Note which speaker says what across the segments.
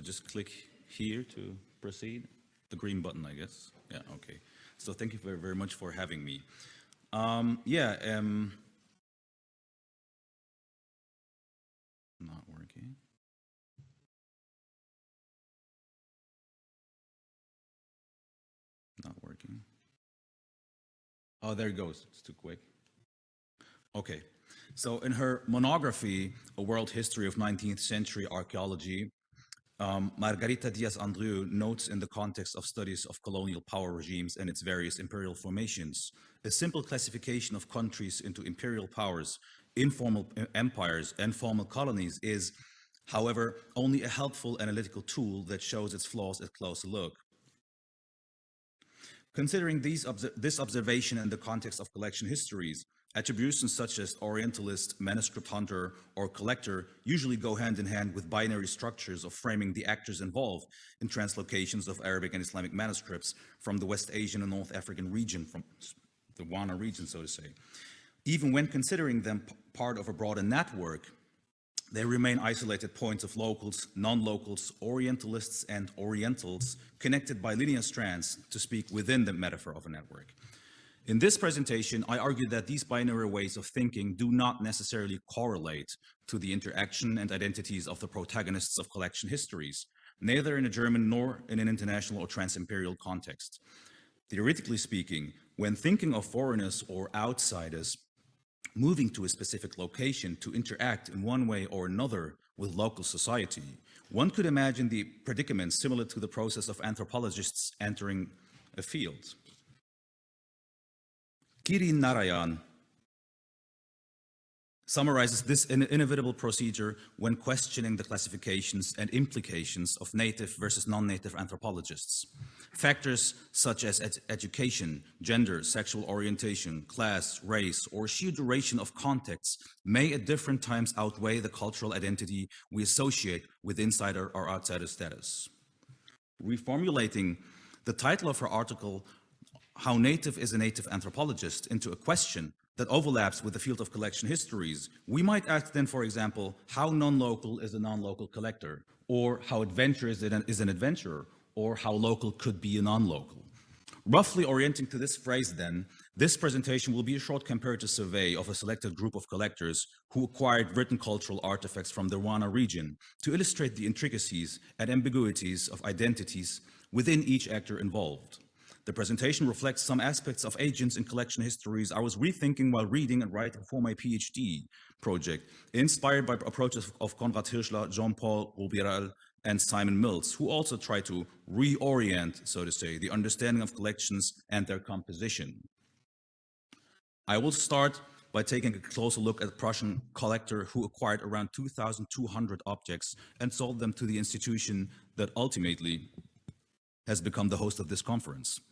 Speaker 1: Just click here to proceed. The green button, I guess. Yeah, okay. So thank you very, very much for having me. Um, yeah, um, not working. Not working. Oh, there it goes. It's too quick. Okay. So in her monography, A World History of 19th Century Archaeology, um, Margarita Diaz-Andreu notes in the context of studies of colonial power regimes and its various imperial formations, a simple classification of countries into imperial powers, informal empires, and formal colonies is, however, only a helpful analytical tool that shows its flaws at closer look. Considering these, this observation in the context of collection histories, Attributions such as Orientalist, manuscript hunter, or collector usually go hand in hand with binary structures of framing the actors involved in translocations of Arabic and Islamic manuscripts from the West Asian and North African region, from the Wana region, so to say. Even when considering them part of a broader network, they remain isolated points of locals, non-locals, Orientalists, and Orientals connected by linear strands to speak within the metaphor of a network. In this presentation, I argue that these binary ways of thinking do not necessarily correlate to the interaction and identities of the protagonists of collection histories, neither in a German nor in an international or trans-imperial context. Theoretically speaking, when thinking of foreigners or outsiders moving to a specific location to interact in one way or another with local society, one could imagine the predicament similar to the process of anthropologists entering a field. Kirin Narayan summarizes this inevitable procedure when questioning the classifications and implications of native versus non-native anthropologists. Factors such as ed education, gender, sexual orientation, class, race, or sheer duration of contexts may at different times outweigh the cultural identity we associate with insider or outsider status. Reformulating the title of her article how native is a native anthropologist into a question that overlaps with the field of collection histories, we might ask then, for example, how non-local is a non-local collector, or how adventure is an, adventurer, or how local could be a non-local. Roughly orienting to this phrase then, this presentation will be a short comparative survey of a selected group of collectors who acquired written cultural artifacts from the Wana region to illustrate the intricacies and ambiguities of identities within each actor involved. The presentation reflects some aspects of agents and collection histories I was rethinking while reading and writing for my PhD project, inspired by approaches of Konrad Hirschler, Jean-Paul Roubiral, and Simon Mills, who also try to reorient, so to say, the understanding of collections and their composition. I will start by taking a closer look at a Prussian collector who acquired around 2,200 objects and sold them to the institution that ultimately has become the host of this conference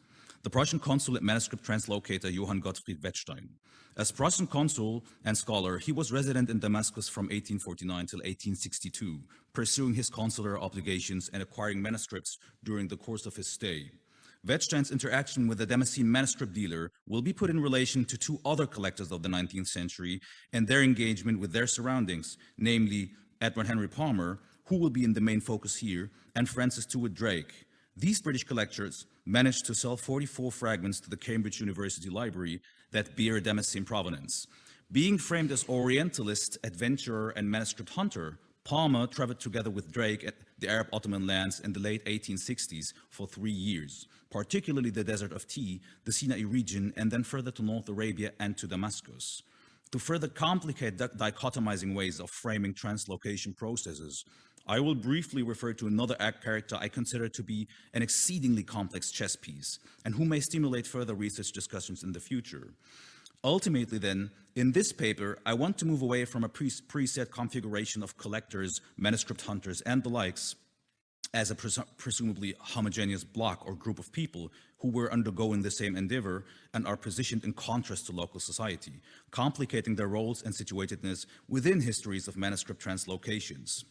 Speaker 1: the Prussian consul at manuscript translocator Johann Gottfried Wettstein. As Prussian consul and scholar, he was resident in Damascus from 1849 till 1862, pursuing his consular obligations and acquiring manuscripts during the course of his stay. Wettstein's interaction with the Damascene manuscript dealer will be put in relation to two other collectors of the 19th century and their engagement with their surroundings, namely Edward Henry Palmer, who will be in the main focus here, and Francis Stewart Drake. These British collectors managed to sell 44 fragments to the Cambridge University Library that bear Damascene provenance. Being framed as Orientalist, adventurer, and manuscript hunter, Palmer traveled together with Drake at the Arab Ottoman lands in the late 1860s for three years, particularly the Desert of Tih, the Sinai region, and then further to North Arabia and to Damascus. To further complicate dichotomizing ways of framing translocation processes, I will briefly refer to another act character I consider to be an exceedingly complex chess piece and who may stimulate further research discussions in the future. Ultimately then, in this paper, I want to move away from a pre preset configuration of collectors, manuscript hunters, and the likes as a pres presumably homogeneous block or group of people who were undergoing the same endeavor and are positioned in contrast to local society, complicating their roles and situatedness within histories of manuscript translocations.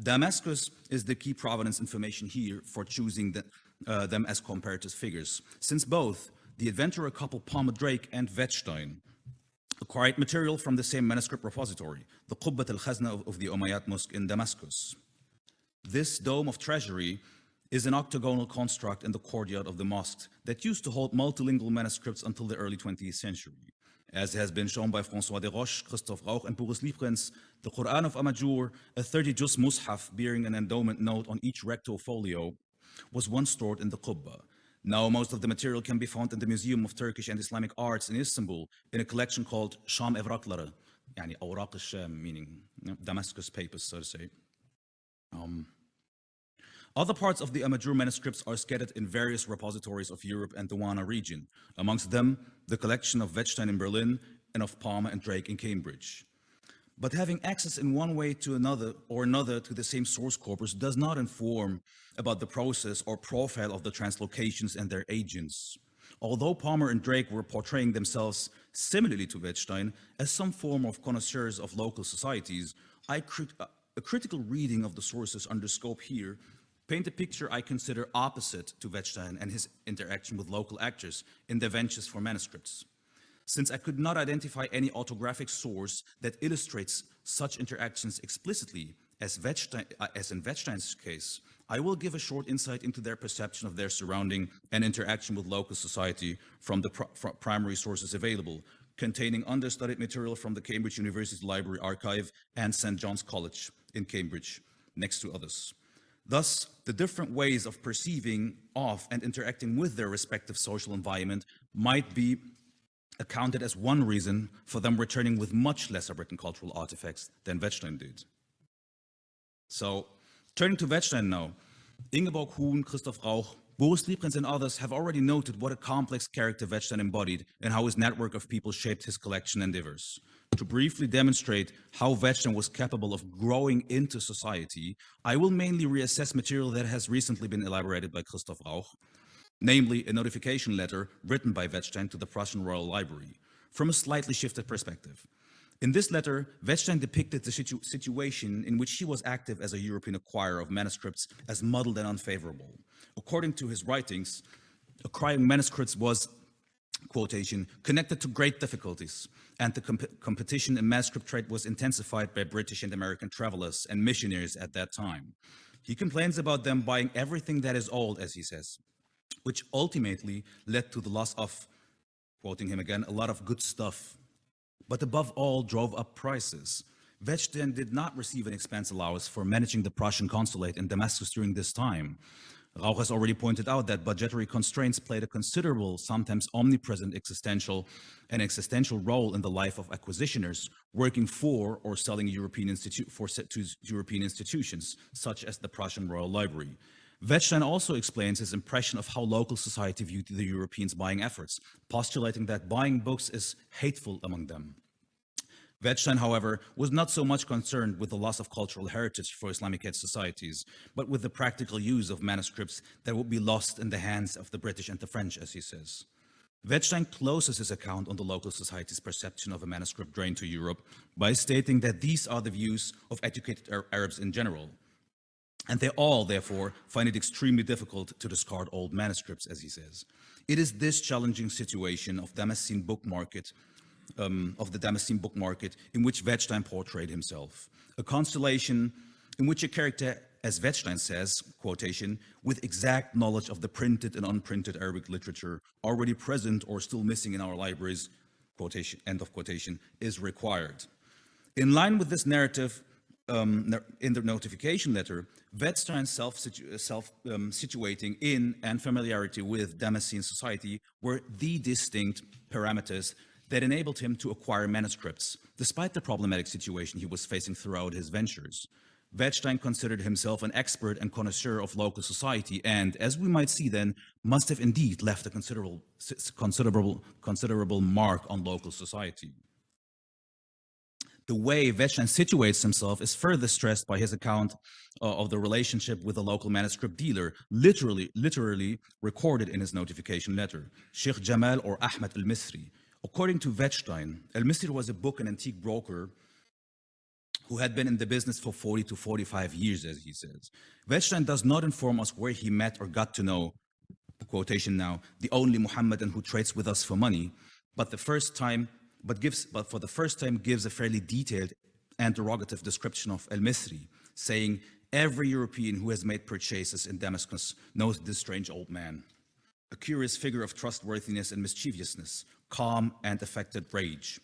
Speaker 1: Damascus is the key provenance information here for choosing the, uh, them as comparative figures, since both the adventurer couple Palmer Drake and Wettstein acquired material from the same manuscript repository, the Qubbat al-Khazna of, of the Umayyad Mosque in Damascus. This dome of treasury is an octagonal construct in the courtyard of the mosque that used to hold multilingual manuscripts until the early 20th century. As has been shown by François Déroche, Christoph Rauch, and Boris Liebrenz, the Quran of Amajur, a 30 juz mushaf bearing an endowment note on each recto folio, was once stored in the Qubba. Now most of the material can be found in the Museum of Turkish and Islamic Arts in Istanbul in a collection called Sham Evrakları, yani al-Sham, meaning Damascus papers, so to say. Um, other parts of the Amajur manuscripts are scattered in various repositories of Europe and the Wana region, amongst them the collection of Wettstein in Berlin and of Palmer and Drake in Cambridge. But having access in one way to another or another to the same source corpus does not inform about the process or profile of the translocations and their agents. Although Palmer and Drake were portraying themselves similarly to Wettstein as some form of connoisseurs of local societies, crit a critical reading of the sources under scope here paint a picture I consider opposite to Wettstein and his interaction with local actors in their ventures for manuscripts. Since I could not identify any autographic source that illustrates such interactions explicitly as, Wettstein, uh, as in Wettstein's case, I will give a short insight into their perception of their surrounding and interaction with local society from the pr from primary sources available, containing understudied material from the Cambridge University Library Archive and St. John's College in Cambridge, next to others. Thus, the different ways of perceiving of and interacting with their respective social environment might be accounted as one reason for them returning with much lesser written cultural artifacts than Wettstein did. So, turning to Wettstein now, Ingeborg Huhn, Christoph Rauch, Boris Liebrenz and others have already noted what a complex character Wettstein embodied and how his network of people shaped his collection endeavors. To briefly demonstrate how Wettstein was capable of growing into society, I will mainly reassess material that has recently been elaborated by Christoph Rauch, namely a notification letter written by Wettstein to the Prussian Royal Library, from a slightly shifted perspective. In this letter, Wettstein depicted the situ situation in which he was active as a European acquirer of manuscripts as muddled and unfavorable. According to his writings, acquiring manuscripts was, quotation, connected to great difficulties, and the comp competition in manuscript trade was intensified by British and American travelers and missionaries at that time. He complains about them buying everything that is old, as he says, which ultimately led to the loss of, quoting him again, a lot of good stuff, but above all drove up prices. Wettstein did not receive an expense allowance for managing the Prussian consulate in Damascus during this time. Rauch has already pointed out that budgetary constraints played a considerable, sometimes omnipresent existential and existential role in the life of acquisitioners working for or selling European, institu for to European institutions, such as the Prussian Royal Library. Wettstein also explains his impression of how local society viewed the Europeans' buying efforts, postulating that buying books is hateful among them. Wettstein, however, was not so much concerned with the loss of cultural heritage for Islamic societies, but with the practical use of manuscripts that would be lost in the hands of the British and the French, as he says. Wettstein closes his account on the local society's perception of a manuscript drain to Europe by stating that these are the views of educated Arabs in general, and they all, therefore, find it extremely difficult to discard old manuscripts, as he says. It is this challenging situation of Damascene book market, um, of the Damascene book market, in which Wettstein portrayed himself. A constellation in which a character, as Wettstein says, quotation, with exact knowledge of the printed and unprinted Arabic literature already present or still missing in our libraries, quotation, end of quotation, is required. In line with this narrative, um, in the notification letter, Wettstein self-situating self, um, situating in and familiarity with Damascene society were the distinct parameters that enabled him to acquire manuscripts, despite the problematic situation he was facing throughout his ventures. Wettstein considered himself an expert and connoisseur of local society and, as we might see then, must have indeed left a considerable, considerable, considerable mark on local society the way Wettstein situates himself is further stressed by his account uh, of the relationship with a local manuscript dealer, literally, literally recorded in his notification letter, Sheikh Jamal or Ahmed al-Misri. According to Wettstein, El Misri was a book and antique broker who had been in the business for 40 to 45 years, as he says. Wettstein does not inform us where he met or got to know, quotation now, the only Muhammadan who trades with us for money, but the first time but, gives, but for the first time gives a fairly detailed and derogative description of El-Misri, saying, Every European who has made purchases in Damascus knows this strange old man, a curious figure of trustworthiness and mischievousness, calm and affected rage.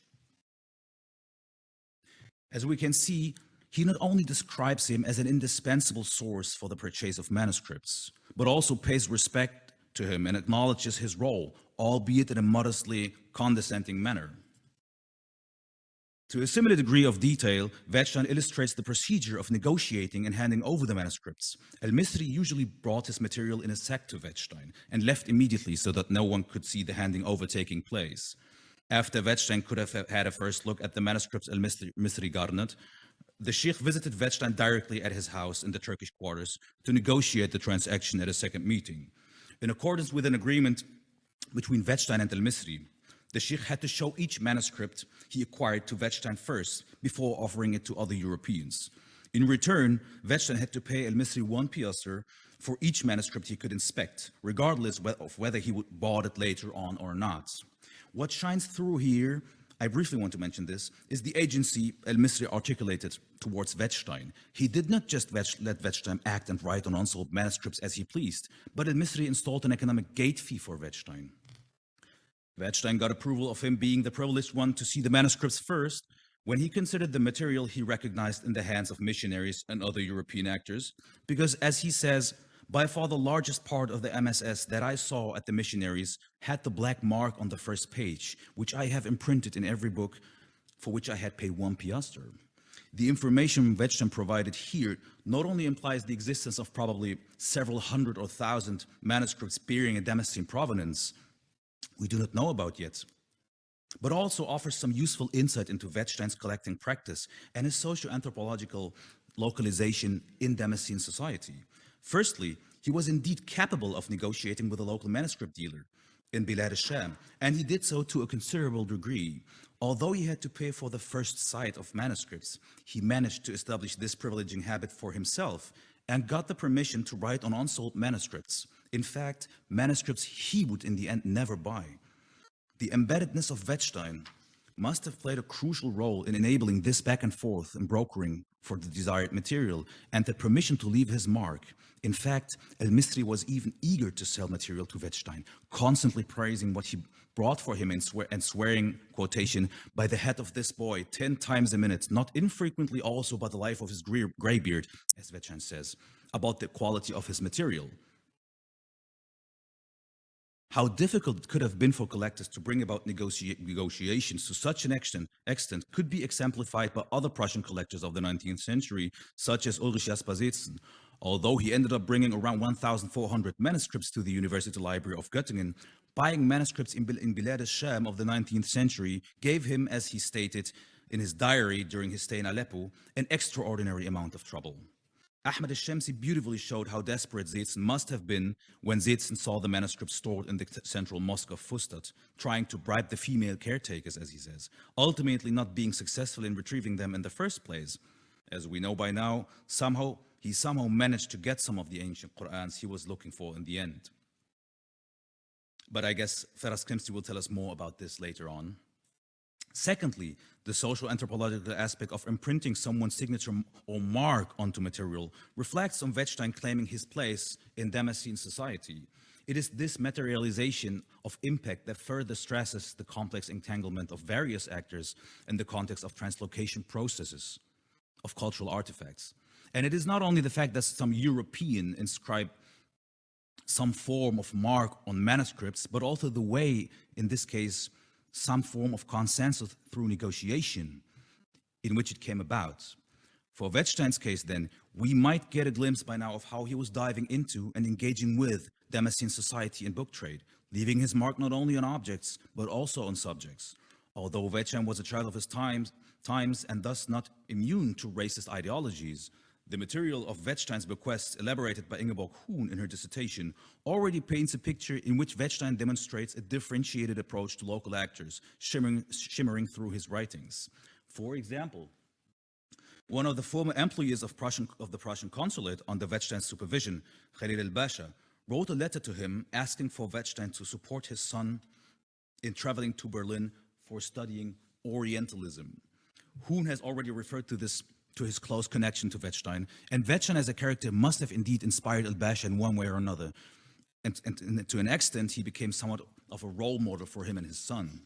Speaker 1: As we can see, he not only describes him as an indispensable source for the purchase of manuscripts, but also pays respect to him and acknowledges his role, albeit in a modestly condescending manner. To a similar degree of detail, Wettstein illustrates the procedure of negotiating and handing over the manuscripts. El-Misri usually brought his material in a sack to Wettstein and left immediately so that no one could see the handing over taking place. After Wettstein could have had a first look at the manuscripts El-Misri garnered, the Sheikh visited Wettstein directly at his house in the Turkish quarters to negotiate the transaction at a second meeting. In accordance with an agreement between Wettstein and El-Misri, the Sheikh had to show each manuscript he acquired to Wettstein first before offering it to other Europeans. In return, Wettstein had to pay El-Misri one piastre for each manuscript he could inspect, regardless of whether he would bought it later on or not. What shines through here, I briefly want to mention this, is the agency El-Misri articulated towards Wettstein. He did not just let Wettstein act and write on unsold manuscripts as he pleased, but El-Misri installed an economic gate fee for Wettstein. Wettstein got approval of him being the privileged one to see the manuscripts first when he considered the material he recognized in the hands of missionaries and other European actors, because as he says, by far the largest part of the MSS that I saw at the missionaries had the black mark on the first page, which I have imprinted in every book for which I had paid one piaster. The information Wettstein provided here not only implies the existence of probably several hundred or thousand manuscripts bearing a Damascene provenance, we do not know about yet, but also offers some useful insight into Wettstein's collecting practice and his socio-anthropological localization in Damascene society. Firstly, he was indeed capable of negotiating with a local manuscript dealer in Bilad al-Sham, and he did so to a considerable degree. Although he had to pay for the first sight of manuscripts, he managed to establish this privileging habit for himself and got the permission to write on unsold manuscripts. In fact, manuscripts he would in the end never buy. The embeddedness of Wettstein must have played a crucial role in enabling this back and forth and brokering for the desired material and the permission to leave his mark. In fact, El-Misri was even eager to sell material to Wettstein, constantly praising what he brought for him and, swear and swearing, quotation, by the head of this boy 10 times a minute, not infrequently also by the life of his graybeard, as Wettstein says, about the quality of his material. How difficult it could have been for collectors to bring about negotiations to such an extent, extent could be exemplified by other Prussian collectors of the 19th century, such as Ulrich Jasper Seetzen. Although he ended up bringing around 1,400 manuscripts to the University Library of Göttingen, buying manuscripts in, in Bilad al-Sham of the 19th century gave him, as he stated in his diary during his stay in Aleppo, an extraordinary amount of trouble. Ahmed al-Shamsi beautifully showed how desperate Seetzen must have been when Seetzen saw the manuscript stored in the central mosque of Fustat, trying to bribe the female caretakers, as he says, ultimately not being successful in retrieving them in the first place. As we know by now, somehow he somehow managed to get some of the ancient Qur'ans he was looking for in the end. But I guess Feras Krimsti will tell us more about this later on. Secondly, the social anthropological aspect of imprinting someone's signature or mark onto material reflects on Wettstein claiming his place in Damascene society. It is this materialization of impact that further stresses the complex entanglement of various actors in the context of translocation processes of cultural artifacts. And it is not only the fact that some European inscribe some form of mark on manuscripts, but also the way, in this case, some form of consensus through negotiation in which it came about. For Wettstein's case then, we might get a glimpse by now of how he was diving into and engaging with Damascene society and book trade, leaving his mark not only on objects, but also on subjects. Although Wettstein was a child of his times, times and thus not immune to racist ideologies, the material of Wettstein's bequests, elaborated by Ingeborg Huhn in her dissertation, already paints a picture in which Wettstein demonstrates a differentiated approach to local actors, shimmering, shimmering through his writings. For example, one of the former employees of, Prussian, of the Prussian consulate under Wettstein's supervision, Khalil el-Basha, wrote a letter to him asking for Wettstein to support his son in traveling to Berlin for studying Orientalism. Huhn has already referred to this to his close connection to Wettstein, and Wettstein as a character must have indeed inspired El-Basha in one way or another. And, and, and, to an extent, he became somewhat of a role model for him and his son.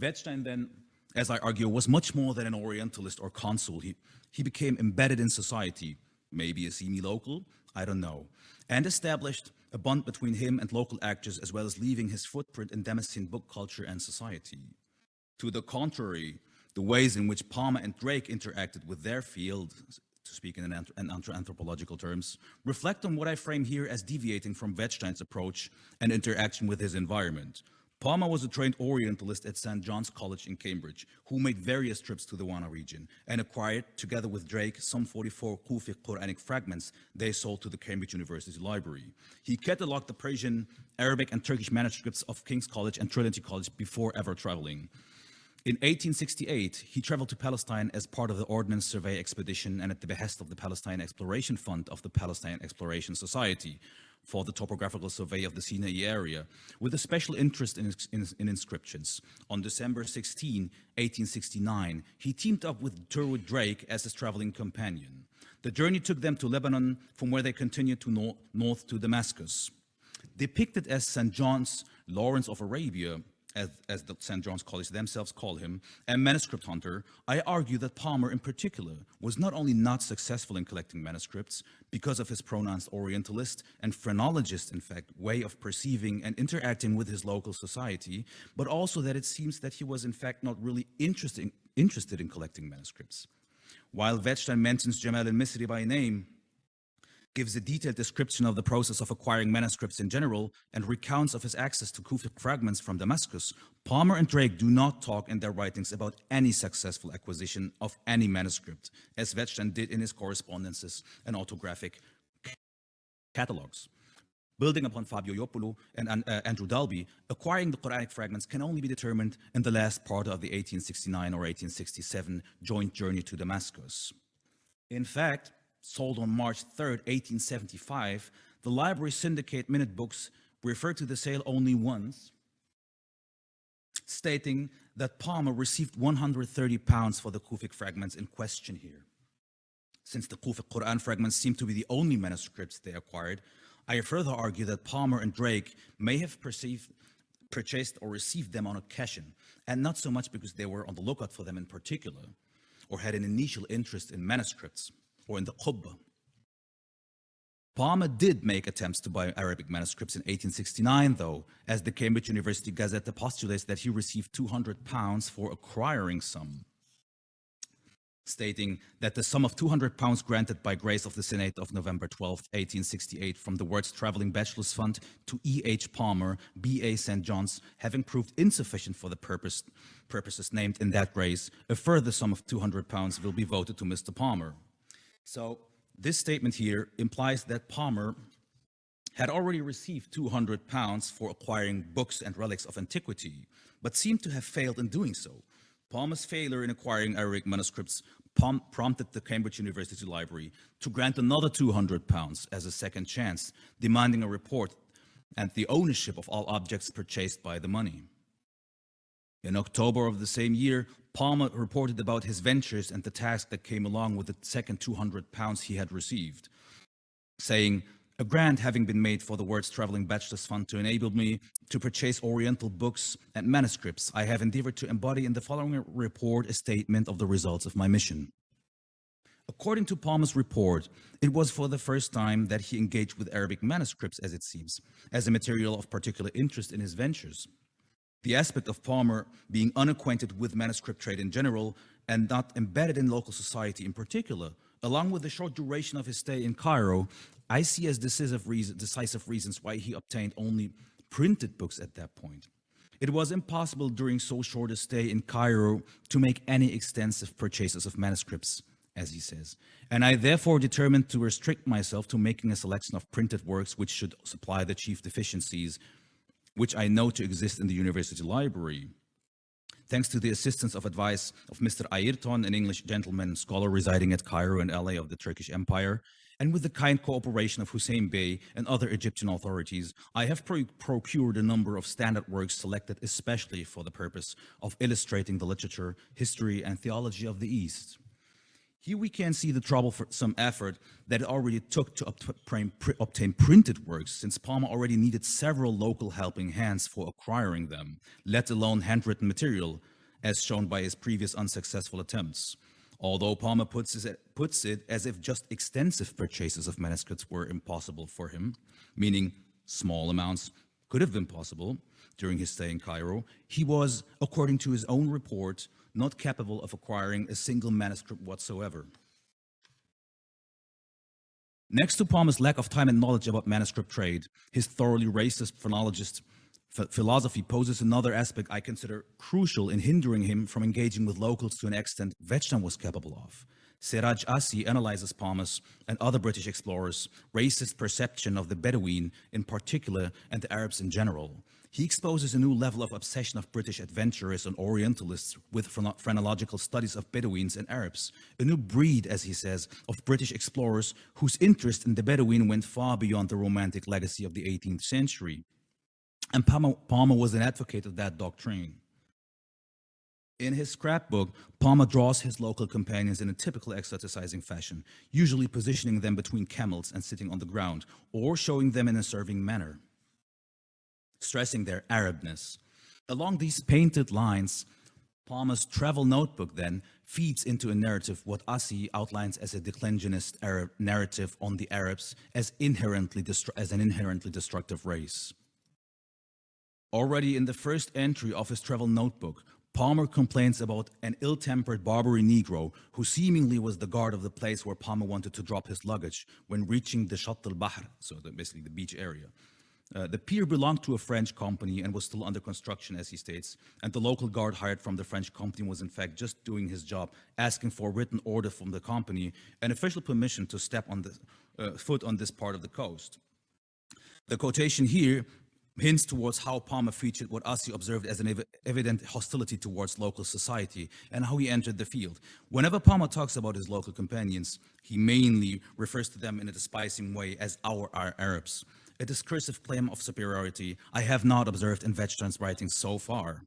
Speaker 1: Wettstein then, as I argue, was much more than an Orientalist or consul. He, he became embedded in society, maybe a semi-local, I don't know, and established a bond between him and local actors as well as leaving his footprint in Damascene book culture and society. To the contrary, the ways in which Palmer and Drake interacted with their field, to speak in, an anthropological terms, reflect on what I frame here as deviating from Wettstein's approach and interaction with his environment, Palmer was a trained Orientalist at St. John's College in Cambridge, who made various trips to the Wana region and acquired, together with Drake, some 44 Kufic Quranic fragments they sold to the Cambridge University Library. He cataloged the Persian, Arabic, and Turkish manuscripts of King's College and Trinity College before ever traveling. In 1868, he traveled to Palestine as part of the Ordnance Survey expedition and at the behest of the Palestine Exploration Fund of the Palestine Exploration Society, for the topographical survey of the Sinai area, with a special interest in, in, in, inscriptions. On December 16, 1869, he teamed up with Tyrwhitt Drake as his traveling companion. The journey took them to Lebanon, from where they continued to nor north to Damascus. Depicted as St. John's Lawrence of Arabia, as, as the St. John's College themselves call him, a manuscript hunter, I argue that Palmer in particular was not only not successful in collecting manuscripts because of his pronounced Orientalist and phrenologist, in fact, way of perceiving and interacting with his local society, but also that it seems that he was in fact not really interested, interested in collecting manuscripts. While Wettstein mentions Jamal al-Misri by name, gives a detailed description of the process of acquiring manuscripts in general and recounts of his access to Kufic fragments from Damascus, Palmer and Drake do not talk in their writings about any successful acquisition of any manuscript, as Wettstein did in his correspondences and autographic catalogs. Building upon Fabio Ioppolo and uh, Andrew Dalby, acquiring the Quranic fragments can only be determined in the last part of the 1869 or 1867 joint journey to Damascus. In fact, sold on March 3, 1875, the library syndicate minute books referred to the sale only once, stating that Palmer received 130 pounds for the Kufic fragments in question here. Since the Kufic Quran fragments seem to be the only manuscripts they acquired, I further argue that Palmer and Drake may have perceived, purchased or received them on occasion, and not so much because they were on the lookout for them in particular, or had an initial interest in manuscripts or in the Qubba. Palmer did make attempts to buy Arabic manuscripts in 1869, though, as the Cambridge University Gazette postulates that he received 200 pounds for acquiring some, stating that the sum of 200 pounds granted by grace of the Senate of November 12, 1868, from the Worts Traveling Bachelors Fund to E. H. Palmer, B. A. St. John's, having proved insufficient for the purpose, purposes named in that grace, a further sum of 200 pounds will be voted to Mr. Palmer. So this statement here implies that Palmer had already received 200 pounds for acquiring books and relics of antiquity, but seemed to have failed in doing so. Palmer's failure in acquiring Arabic manuscripts prompted the Cambridge University Library to grant another 200 pounds as a second chance, demanding a report and the ownership of all objects purchased by the money. In October of the same year, Palmer reported about his ventures and the task that came along with the second 200 pounds he had received, saying, a grant having been made for the Worts Traveling Bachelor's Fund to enable me to purchase Oriental books and manuscripts, I have endeavored to embody in the following report a statement of the results of my mission. According to Palmer's report, it was for the first time that he engaged with Arabic manuscripts, as it seems, as a material of particular interest in his ventures. The aspect of Palmer being unacquainted with manuscript trade in general and not embedded in local society in particular, along with the short duration of his stay in Cairo, I see as decisive, reason, decisive reasons why he obtained only printed books at that point. It was impossible during so short a stay in Cairo to make any extensive purchases of manuscripts, as he says, and I therefore determined to restrict myself to making a selection of printed works which should supply the chief deficiencies which I know to exist in the university library. Thanks to the assistance of advice of Mr. Ayrton, an English gentleman scholar residing at Cairo and LA of the Turkish Empire, and with the kind cooperation of Hussein Bey and other Egyptian authorities, I have pro procured a number of standard works selected especially for the purpose of illustrating the literature, history, and theology of the East. Here we can see the trouble for some effort that it already took to obtain, printed works, since Palmer already needed several local helping hands for acquiring them, let alone handwritten material, as shown by his previous unsuccessful attempts. Although Palmer puts it, puts it as if just extensive purchases of manuscripts were impossible for him, meaning small amounts could have been possible during his stay in Cairo, he was, according to his own report, not capable of acquiring a single manuscript whatsoever. Next to Palmer's lack of time and knowledge about manuscript trade, his thoroughly racist phrenologist philosophy poses another aspect I consider crucial in hindering him from engaging with locals to an extent Wettstein was capable of. Siraj Assi analyzes Palmer's and other British explorers' racist perception of the Bedouin in particular and the Arabs in general. He exposes a new level of obsession of British adventurers and Orientalists with phrenological studies of Bedouins and Arabs, a new breed, as he says, of British explorers whose interest in the Bedouin went far beyond the romantic legacy of the 18th century. And Palmer, Palmer was an advocate of that doctrine. In his scrapbook, Palmer draws his local companions in a typical exoticizing fashion, usually positioning them between camels and sitting on the ground, or showing them in a serving manner, stressing their Arabness. Along these painted lines, Palmer's travel notebook then feeds into a narrative what Assi outlines as a declensionist Arab narrative on the Arabs as, inherently as an inherently destructive race. Already in the first entry of his travel notebook, Palmer complains about an ill-tempered Barbary Negro who seemingly was the guard of the place where Palmer wanted to drop his luggage when reaching the Shatt al-Bahr, so the, basically the beach area. Uh, the pier belonged to a French company and was still under construction, as he states, and the local guard hired from the French company was in fact just doing his job, asking for a written order from the company and official permission to step on the uh, foot on this part of the coast. The quotation here hints towards how Palmer featured what Assi observed as an ev evident hostility towards local society and how he entered the field. Whenever Palmer talks about his local companions, he mainly refers to them in a despising way as our, our Arabs, a discursive claim of superiority I have not observed in Wettstein's writing so far.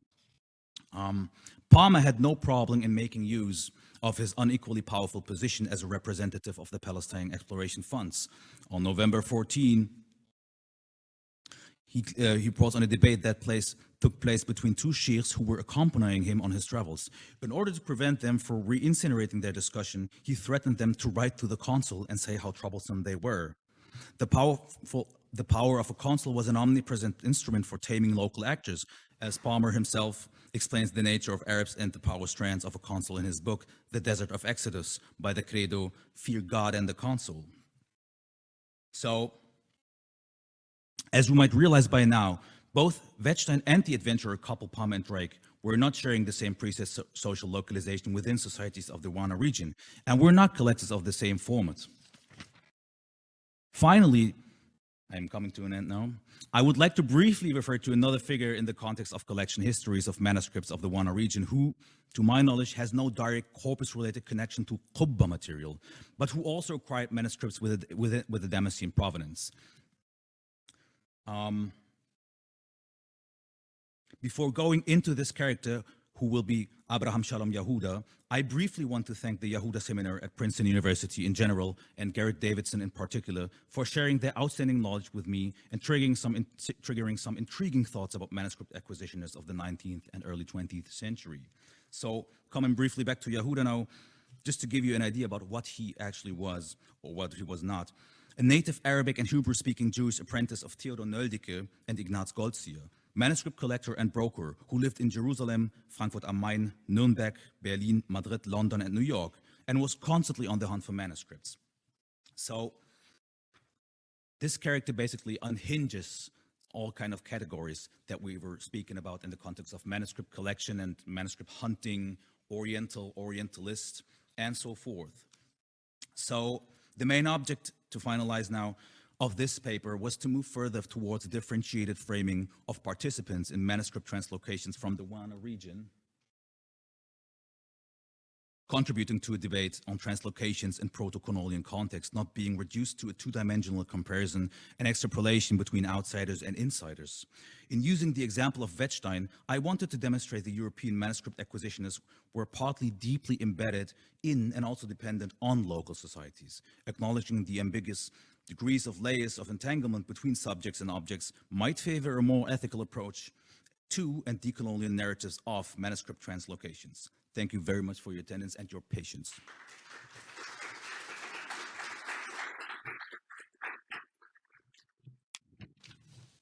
Speaker 1: Um, Palmer had no problem in making use of his unequally powerful position as a representative of the Palestine Exploration Funds. On November 14, he, uh, he brought on a debate that place, took place between two sheikhs who were accompanying him on his travels. In order to prevent them from re-incinerating their discussion, he threatened them to write to the consul and say how troublesome they were. The, powerful, the power of a consul was an omnipresent instrument for taming local actors, as Palmer himself explains the nature of Arabs and the power strands of a consul in his book, The Desert of Exodus, by the credo, fear God and the consul. So as we might realize by now, both Wettstein and the adventurer couple Palmer and Drake were not sharing the same precise social localization within societies of the Wana region, and were not collectors of the same format. Finally, I'm coming to an end now. I would like to briefly refer to another figure in the context of collection histories of manuscripts of the Wana region who, to my knowledge, has no direct corpus-related connection to Qubba material, but who also acquired manuscripts with a, with a, with a Damascene provenance. Um, before going into this character, who will be Abraham Shalom Yehuda, I briefly want to thank the Yehuda Seminar at Princeton University in general and Garrett Davidson in particular for sharing their outstanding knowledge with me and triggering some, in, triggering some intriguing thoughts about manuscript acquisitionists of the 19th and early 20th century. So coming briefly back to Yehuda now, just to give you an idea about what he actually was or what he was not a native Arabic and Hebrew-speaking Jewish apprentice of Theodor Nöldeke and Ignaz Goldziher, manuscript collector and broker who lived in Jerusalem, Frankfurt am Main, Nuremberg, Berlin, Madrid, London, and New York, and was constantly on the hunt for manuscripts. So this character basically unhinges all kind of categories that we were speaking about in the context of manuscript collection and manuscript hunting, Oriental, Orientalist, and so forth. So the main object to finalize now of this paper was to move further towards differentiated framing of participants in manuscript translocations from the Wana region contributing to a debate on translocations in proto-colonial context, not being reduced to a two-dimensional comparison and extrapolation between outsiders and insiders. In using the example of Wettstein, I wanted to demonstrate the European manuscript acquisitionists were partly deeply embedded in and also dependent on local societies, acknowledging the ambiguous degrees of layers of entanglement between subjects and objects might favor a more ethical approach to and decolonial narratives of manuscript translocations. Thank you very much for your attendance and your patience.